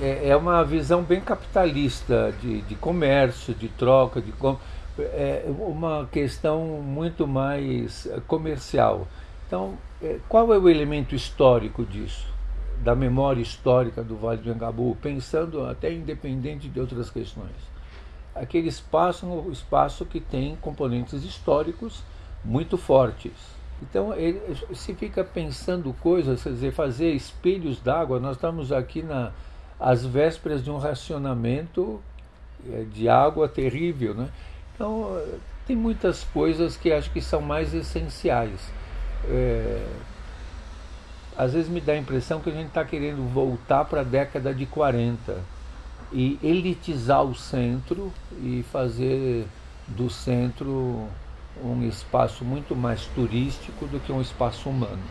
é, é uma visão bem capitalista de, de comércio, de troca, de é uma questão muito mais comercial. Então, é, qual é o elemento histórico disso? Da memória histórica do Vale do Engabu, pensando até independente de outras questões. Aquele espaço é um espaço que tem componentes históricos muito fortes. Então, ele, se fica pensando coisas, quer dizer, fazer espelhos d'água, nós estamos aqui na, às vésperas de um racionamento é, de água terrível, né? Então, tem muitas coisas que acho que são mais essenciais. É, às vezes me dá a impressão que a gente está querendo voltar para a década de 40 e elitizar o centro e fazer do centro um espaço muito mais turístico do que um espaço humano.